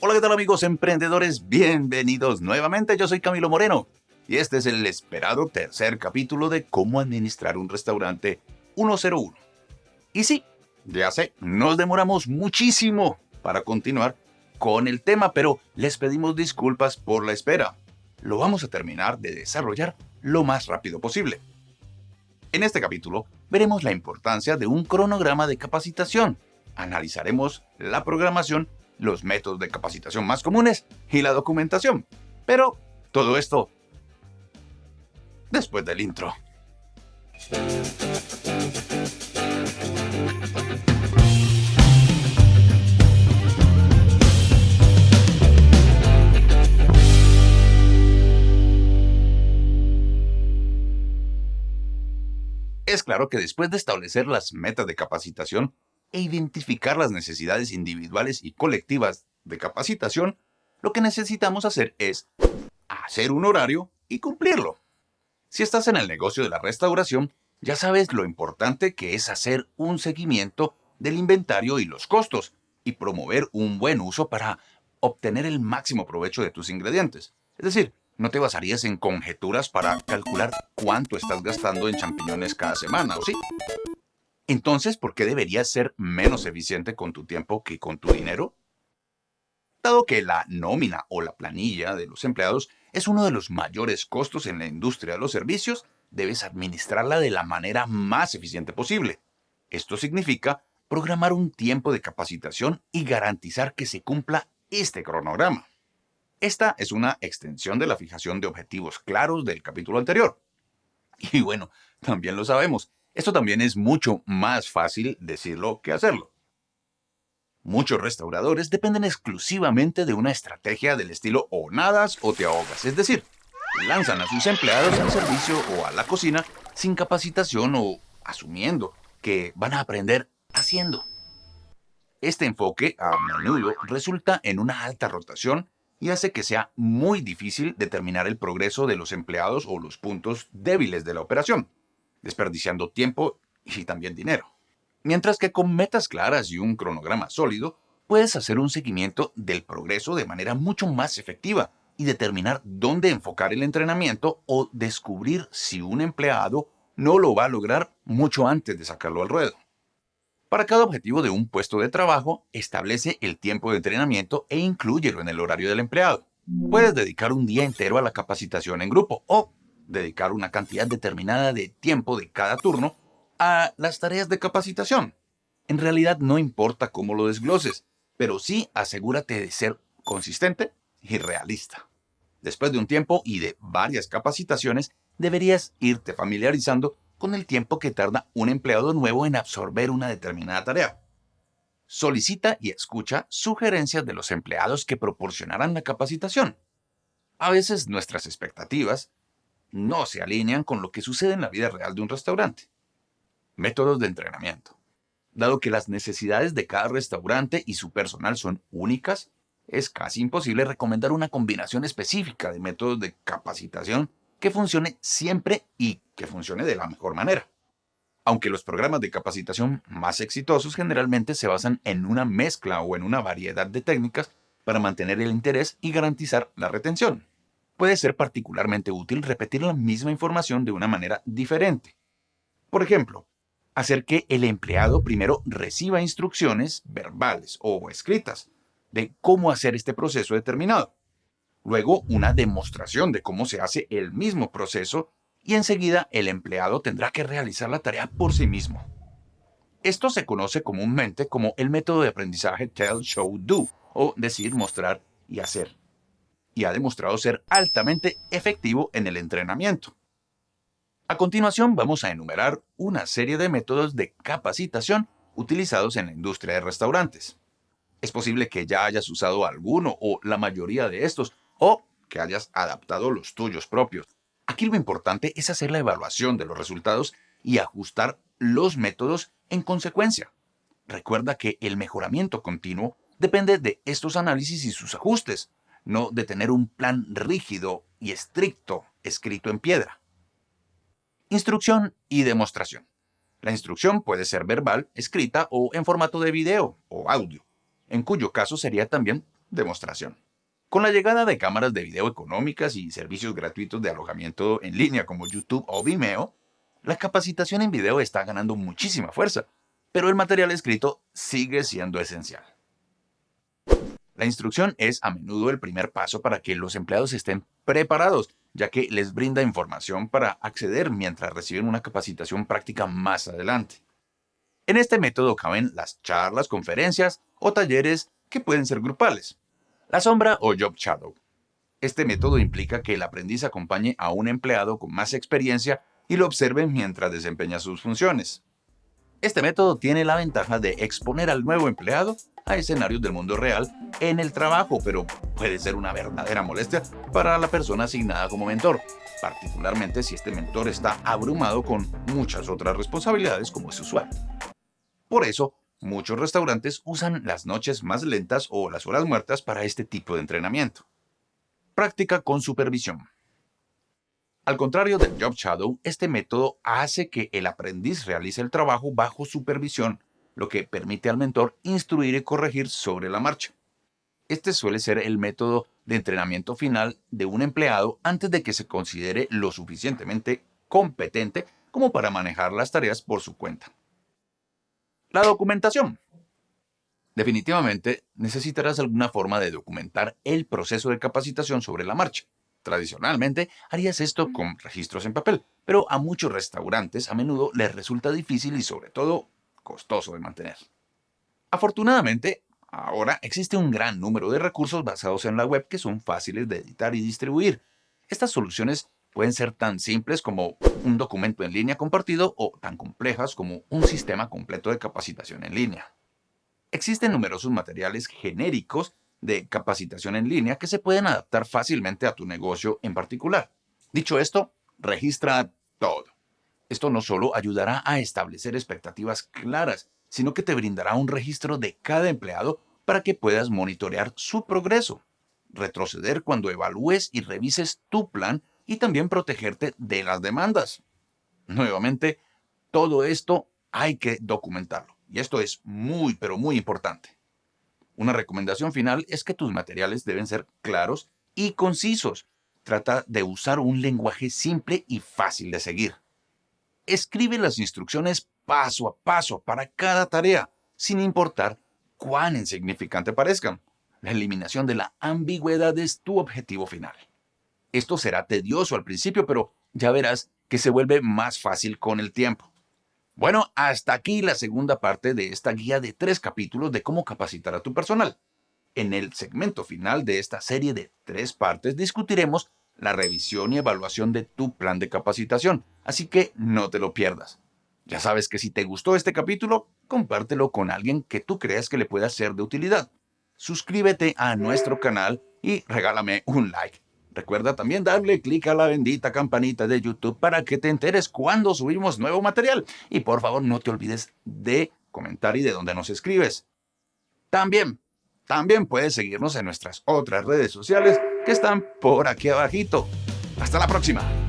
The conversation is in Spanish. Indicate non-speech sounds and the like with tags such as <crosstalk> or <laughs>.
Hola, ¿qué tal amigos emprendedores? Bienvenidos nuevamente, yo soy Camilo Moreno y este es el esperado tercer capítulo de cómo administrar un restaurante 101. Y sí, ya sé, nos demoramos muchísimo para continuar con el tema, pero les pedimos disculpas por la espera. Lo vamos a terminar de desarrollar lo más rápido posible. En este capítulo veremos la importancia de un cronograma de capacitación, analizaremos la programación, los métodos de capacitación más comunes y la documentación. Pero todo esto después del intro. Es claro que después de establecer las metas de capacitación e identificar las necesidades individuales y colectivas de capacitación, lo que necesitamos hacer es hacer un horario y cumplirlo. Si estás en el negocio de la restauración, ya sabes lo importante que es hacer un seguimiento del inventario y los costos y promover un buen uso para obtener el máximo provecho de tus ingredientes. Es decir, no te basarías en conjeturas para calcular cuánto estás gastando en champiñones cada semana, ¿o sí? Entonces, ¿por qué deberías ser menos eficiente con tu tiempo que con tu dinero? Dado que la nómina o la planilla de los empleados es uno de los mayores costos en la industria de los servicios, debes administrarla de la manera más eficiente posible. Esto significa programar un tiempo de capacitación y garantizar que se cumpla este cronograma. Esta es una extensión de la fijación de objetivos claros del capítulo anterior. <laughs> Y bueno, también lo sabemos, esto también es mucho más fácil decirlo que hacerlo. Muchos restauradores dependen exclusivamente de una estrategia del estilo o nadas o te ahogas, es decir, lanzan a sus empleados al servicio o a la cocina sin capacitación o asumiendo que van a aprender haciendo. Este enfoque a menudo resulta en una alta rotación y hace que sea muy difícil determinar el progreso de los empleados o los puntos débiles de la operación, desperdiciando tiempo y también dinero. Mientras que con metas claras y un cronograma sólido, puedes hacer un seguimiento del progreso de manera mucho más efectiva y determinar dónde enfocar el entrenamiento o descubrir si un empleado no lo va a lograr mucho antes de sacarlo al ruedo. Para cada objetivo de un puesto de trabajo, establece el tiempo de entrenamiento e inclúyelo en el horario del empleado. Puedes dedicar un día entero a la capacitación en grupo o dedicar una cantidad determinada de tiempo de cada turno a las tareas de capacitación. En realidad no importa cómo lo desgloses, pero sí asegúrate de ser consistente y realista. Después de un tiempo y de varias capacitaciones, deberías irte familiarizando con el tiempo que tarda un empleado nuevo en absorber una determinada tarea. Solicita y escucha sugerencias de los empleados que proporcionarán la capacitación. A veces nuestras expectativas no se alinean con lo que sucede en la vida real de un restaurante. Métodos de entrenamiento. Dado que las necesidades de cada restaurante y su personal son únicas, es casi imposible recomendar una combinación específica de métodos de capacitación que funcione siempre y que funcione de la mejor manera. Aunque los programas de capacitación más exitosos generalmente se basan en una mezcla o en una variedad de técnicas para mantener el interés y garantizar la retención. Puede ser particularmente útil repetir la misma información de una manera diferente. Por ejemplo, hacer que el empleado primero reciba instrucciones verbales o escritas de cómo hacer este proceso determinado. Luego una demostración de cómo se hace el mismo proceso y enseguida el empleado tendrá que realizar la tarea por sí mismo. Esto se conoce comúnmente como el método de aprendizaje Tell, Show, Do o decir, mostrar y hacer. Y ha demostrado ser altamente efectivo en el entrenamiento. A continuación vamos a enumerar una serie de métodos de capacitación utilizados en la industria de restaurantes. Es posible que ya hayas usado alguno o la mayoría de estos o que hayas adaptado los tuyos propios. Aquí lo importante es hacer la evaluación de los resultados y ajustar los métodos en consecuencia. Recuerda que el mejoramiento continuo depende de estos análisis y sus ajustes, no de tener un plan rígido y estricto escrito en piedra. Instrucción y demostración. La instrucción puede ser verbal, escrita o en formato de video o audio. en cuyo caso sería también demostración. Con la llegada de cámaras de video económicas y servicios gratuitos de alojamiento en línea como YouTube o Vimeo, la capacitación en video está ganando muchísima fuerza, pero el material escrito sigue siendo esencial. La instrucción es a menudo el primer paso para que los empleados estén preparados, ya que les brinda información para acceder mientras reciben una capacitación práctica más adelante. En este método caben las charlas, conferencias o talleres que pueden ser grupales. La sombra o job shadow. Este método implica que el aprendiz acompañe a un empleado con más experiencia y lo observe mientras desempeña sus funciones. Este método tiene la ventaja de exponer al nuevo empleado a escenarios del mundo real en el trabajo, pero puede ser una verdadera molestia para la persona asignada como mentor, particularmente si este mentor está abrumado con muchas otras responsabilidades como es usual. Por eso, Muchos restaurantes usan las noches más lentas o las horas muertas para este tipo de entrenamiento. Práctica con supervisión. Al contrario del Job Shadow, este método hace que el aprendiz realice el trabajo bajo supervisión, lo que permite al mentor instruir y corregir sobre la marcha. Este suele ser el método de entrenamiento final de un empleado antes de que se considere lo suficientemente competente como para manejar las tareas por su cuenta. La documentación. Definitivamente necesitarás alguna forma de documentar el proceso de capacitación sobre la marcha. Tradicionalmente harías esto con registros en papel, pero a muchos restaurantes a menudo les resulta difícil y sobre todo costoso de mantener. Afortunadamente, ahora existe un gran número de recursos basados en la web que son fáciles de editar y distribuir. Estas soluciones Pueden ser tan simples como un documento en línea compartido o tan complejas como un sistema completo de capacitación en línea. Existen numerosos materiales genéricos de capacitación en línea que se pueden adaptar fácilmente a tu negocio en particular. Dicho esto, registra todo. Esto no solo ayudará a establecer expectativas claras, sino que te brindará un registro de cada empleado para que puedas monitorear su progreso, retroceder cuando evalúes y revises tu plan y también protegerte de las demandas. Nuevamente, todo esto hay que documentarlo. Y esto es muy, pero muy importante. Una recomendación final es que tus materiales deben ser claros y concisos. Trata de usar un lenguaje simple y fácil de seguir. Escribe las instrucciones paso a paso para cada tarea, sin importar cuán insignificante parezcan. La eliminación de la ambigüedad es tu objetivo final. Esto será tedioso al principio, pero ya verás que se vuelve más fácil con el tiempo. Bueno, hasta aquí la segunda parte de esta guía de tres capítulos de cómo capacitar a tu personal. En el segmento final de esta serie de tres partes discutiremos la revisión y evaluación de tu plan de capacitación, así que no te lo pierdas. Ya sabes que si te gustó este capítulo, compártelo con alguien que tú creas que le pueda ser de utilidad. Suscríbete a nuestro canal y regálame un like. Recuerda también darle clic a la bendita campanita de YouTube para que te enteres cuando subimos nuevo material. Y por favor no te olvides de comentar y de dónde nos escribes. También, también puedes seguirnos en nuestras otras redes sociales que están por aquí abajito. Hasta la próxima.